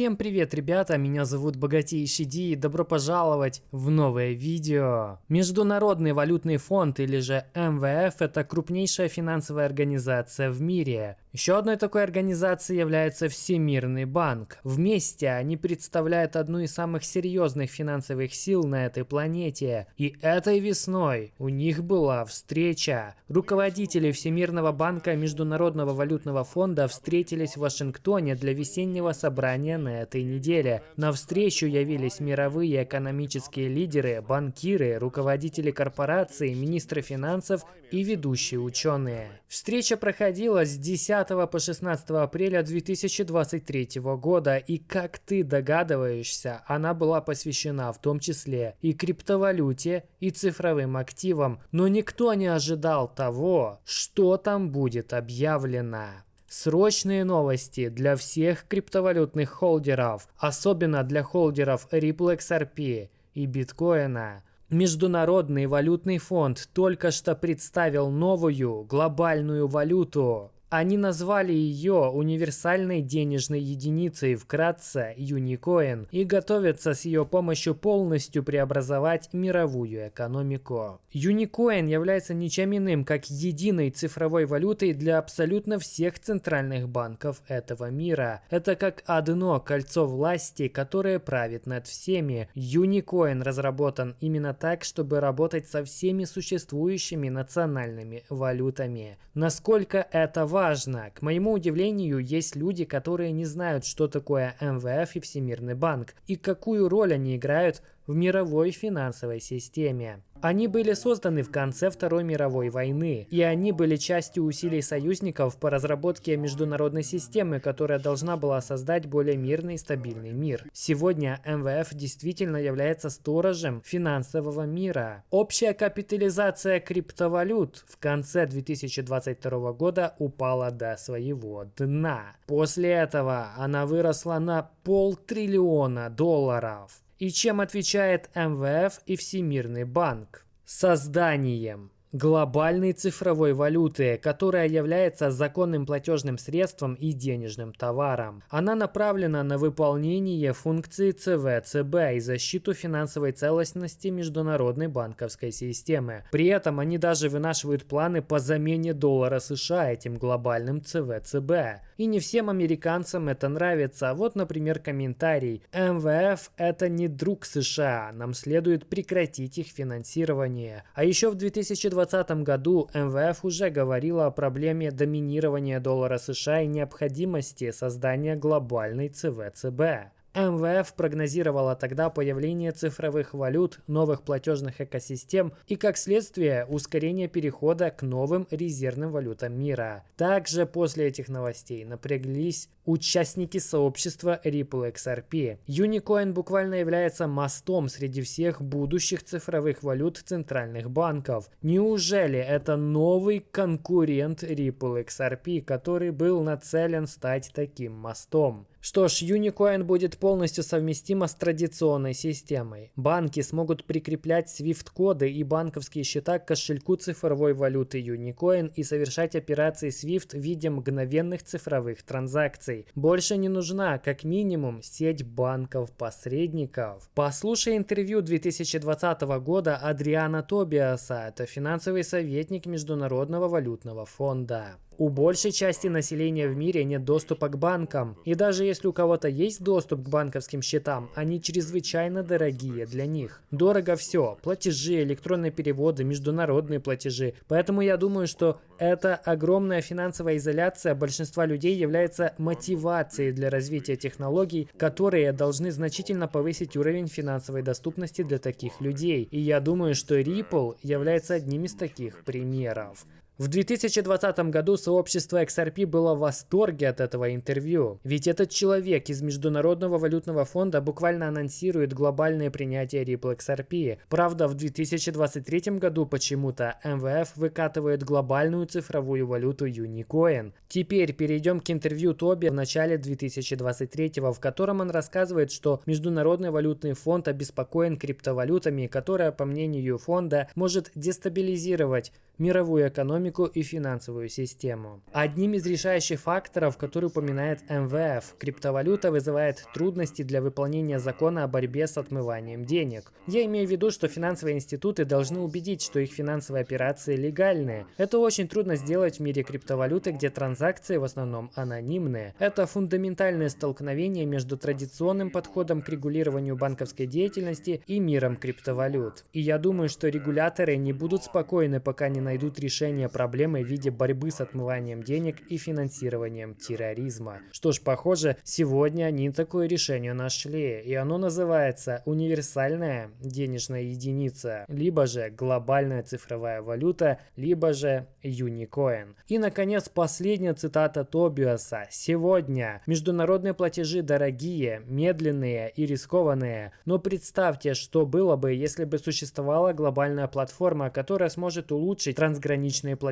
Всем привет, ребята, меня зовут Богатейший Ди и добро пожаловать в новое видео. Международный валютный фонд или же МВФ это крупнейшая финансовая организация в мире. Еще одной такой организацией является Всемирный банк. Вместе они представляют одну из самых серьезных финансовых сил на этой планете. И этой весной у них была встреча. Руководители Всемирного банка Международного валютного фонда встретились в Вашингтоне для весеннего собрания на этой неделе. На встречу явились мировые экономические лидеры, банкиры, руководители корпораций, министры финансов и ведущие ученые. Встреча проходила с 10 по 16 апреля 2023 года, и как ты догадываешься, она была посвящена в том числе и криптовалюте, и цифровым активам, но никто не ожидал того, что там будет объявлено. Срочные новости для всех криптовалютных холдеров, особенно для холдеров Ripple XRP и биткоина. Международный валютный фонд только что представил новую глобальную валюту они назвали ее универсальной денежной единицей, вкратце Unicоин, и готовятся с ее помощью полностью преобразовать мировую экономику. Unicоин является ничем иным, как единой цифровой валютой для абсолютно всех центральных банков этого мира. Это как одно кольцо власти, которое правит над всеми. Unicоин разработан именно так, чтобы работать со всеми существующими национальными валютами. Насколько это важно? Важно. К моему удивлению, есть люди, которые не знают, что такое МВФ и Всемирный банк, и какую роль они играют в мировой финансовой системе. Они были созданы в конце Второй мировой войны, и они были частью усилий союзников по разработке международной системы, которая должна была создать более мирный и стабильный мир. Сегодня МВФ действительно является сторожем финансового мира. Общая капитализация криптовалют в конце 2022 года упала до своего дна. После этого она выросла на полтриллиона долларов. И чем отвечает МВФ и Всемирный банк? Созданием глобальной цифровой валюты, которая является законным платежным средством и денежным товаром. Она направлена на выполнение функции ЦВЦБ и защиту финансовой целостности международной банковской системы. При этом они даже вынашивают планы по замене доллара США этим глобальным ЦВЦБ. И не всем американцам это нравится. Вот, например, комментарий. МВФ это не друг США, нам следует прекратить их финансирование. А еще в 2020 2020 году МВФ уже говорила о проблеме доминирования доллара США и необходимости создания глобальной ЦВЦБ. МВФ прогнозировала тогда появление цифровых валют, новых платежных экосистем и, как следствие, ускорение перехода к новым резервным валютам мира. Также после этих новостей напряглись участники сообщества Ripple XRP. Unicоин буквально является мостом среди всех будущих цифровых валют центральных банков. Неужели это новый конкурент Ripple XRP, который был нацелен стать таким мостом? Что ж, Unicоin будет полностью совместима с традиционной системой. Банки смогут прикреплять SWIFT-коды и банковские счета к кошельку цифровой валюты Unicоин и совершать операции SWIFT в виде мгновенных цифровых транзакций. Больше не нужна, как минимум, сеть банков-посредников. Послушай интервью 2020 года Адриана Тобиаса, это финансовый советник Международного валютного фонда. У большей части населения в мире нет доступа к банкам. И даже если у кого-то есть доступ к банковским счетам, они чрезвычайно дорогие для них. Дорого все. Платежи, электронные переводы, международные платежи. Поэтому я думаю, что эта огромная финансовая изоляция большинства людей является мотивацией для развития технологий, которые должны значительно повысить уровень финансовой доступности для таких людей. И я думаю, что Ripple является одним из таких примеров. В 2020 году сообщество XRP было в восторге от этого интервью, ведь этот человек из Международного валютного фонда буквально анонсирует глобальное принятие Ripple XRP. Правда, в 2023 году почему-то МВФ выкатывает глобальную цифровую валюту Unicоин. Теперь перейдем к интервью Тоби в начале 2023, в котором он рассказывает, что Международный валютный фонд обеспокоен криптовалютами, которая, по мнению фонда, может дестабилизировать мировую экономику экономику и финансовую систему. Одним из решающих факторов, который упоминает МВФ, криптовалюта вызывает трудности для выполнения закона о борьбе с отмыванием денег. Я имею в виду, что финансовые институты должны убедить, что их финансовые операции легальные. Это очень трудно сделать в мире криптовалюты, где транзакции в основном анонимные. Это фундаментальное столкновение между традиционным подходом к регулированию банковской деятельности и миром криптовалют. И я думаю, что регуляторы не будут спокойны, пока не найдут решение проблемы в виде борьбы с отмыванием денег и финансированием терроризма. Что ж, похоже, сегодня они такое решение нашли, и оно называется универсальная денежная единица, либо же глобальная цифровая валюта, либо же Unicоин. И, наконец, последняя цитата Тобиаса. Сегодня международные платежи дорогие, медленные и рискованные, но представьте, что было бы, если бы существовала глобальная платформа, которая сможет улучшить трансграничные платежи,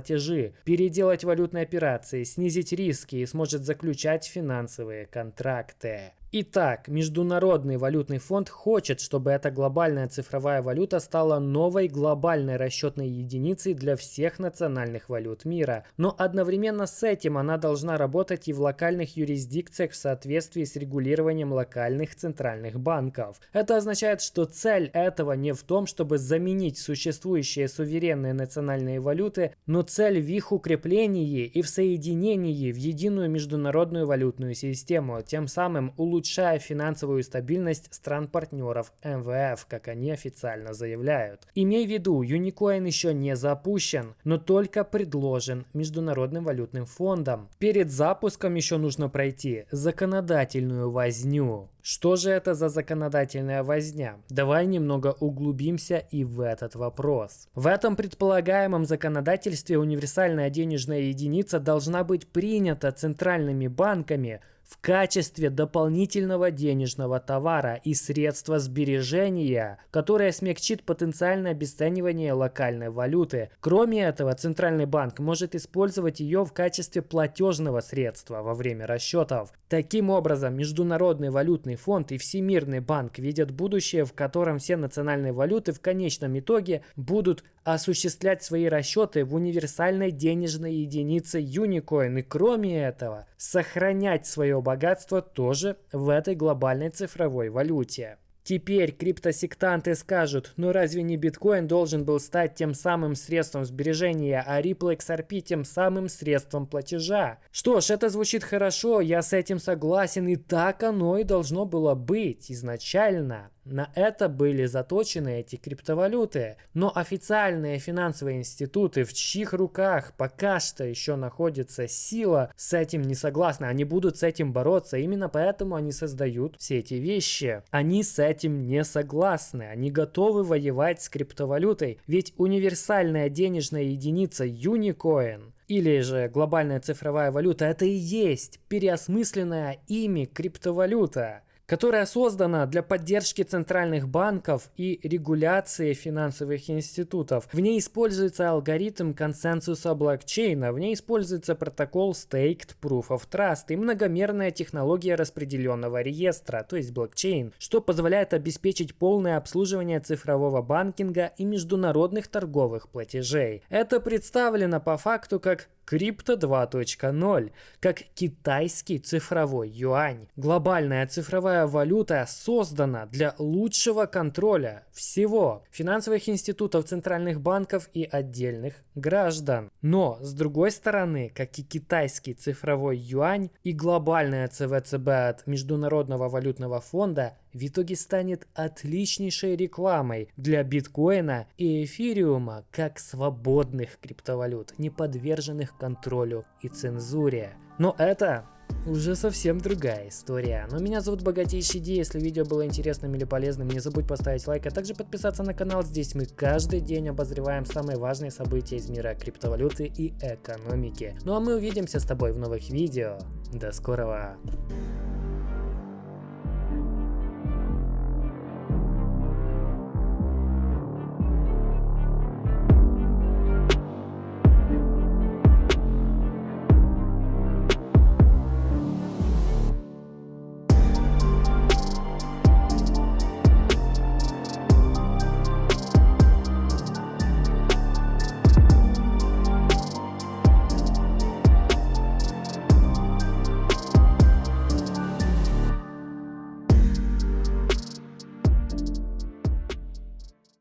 переделать валютные операции, снизить риски и сможет заключать финансовые контракты. Итак, Международный валютный фонд хочет, чтобы эта глобальная цифровая валюта стала новой глобальной расчетной единицей для всех национальных валют мира. Но одновременно с этим она должна работать и в локальных юрисдикциях в соответствии с регулированием локальных центральных банков. Это означает, что цель этого не в том, чтобы заменить существующие суверенные национальные валюты, но цель в их укреплении и в соединении в единую международную валютную систему, тем самым улучшая улучшая финансовую стабильность стран-партнеров МВФ, как они официально заявляют. Имей в виду, Unicоин еще не запущен, но только предложен Международным валютным фондом. Перед запуском еще нужно пройти законодательную возню. Что же это за законодательная возня? Давай немного углубимся и в этот вопрос. В этом предполагаемом законодательстве универсальная денежная единица должна быть принята центральными банками в качестве дополнительного денежного товара и средства сбережения, которое смягчит потенциальное обесценивание локальной валюты. Кроме этого, Центральный банк может использовать ее в качестве платежного средства во время расчетов. Таким образом, Международный валютный фонд и Всемирный банк видят будущее, в котором все национальные валюты в конечном итоге будут осуществлять свои расчеты в универсальной денежной единице Unicоин и кроме этого сохранять свое богатство тоже в этой глобальной цифровой валюте. Теперь криптосектанты скажут, ну разве не биткоин должен был стать тем самым средством сбережения, а Ripple XRP тем самым средством платежа? Что ж, это звучит хорошо, я с этим согласен, и так оно и должно было быть изначально. На это были заточены эти криптовалюты. Но официальные финансовые институты, в чьих руках пока что еще находится сила, с этим не согласны. Они будут с этим бороться. Именно поэтому они создают все эти вещи. Они с этим не согласны. Они готовы воевать с криптовалютой. Ведь универсальная денежная единица Unicоин или же глобальная цифровая валюта, это и есть переосмысленная ими криптовалюта которая создана для поддержки центральных банков и регуляции финансовых институтов. В ней используется алгоритм консенсуса блокчейна, в ней используется протокол Staked Proof of Trust и многомерная технология распределенного реестра, то есть блокчейн, что позволяет обеспечить полное обслуживание цифрового банкинга и международных торговых платежей. Это представлено по факту как Крипто 2.0, как китайский цифровой юань. Глобальная цифровая валюта создана для лучшего контроля всего финансовых институтов, центральных банков и отдельных граждан. Но, с другой стороны, как и китайский цифровой юань и глобальная ЦВЦБ от Международного валютного фонда, в итоге станет отличнейшей рекламой для биткоина и эфириума как свободных криптовалют, не подверженных контролю и цензуре. Но это уже совсем другая история. Но меня зовут Богатейший Ди, если видео было интересным или полезным, не забудь поставить лайк, а также подписаться на канал. Здесь мы каждый день обозреваем самые важные события из мира криптовалюты и экономики. Ну а мы увидимся с тобой в новых видео. До скорого!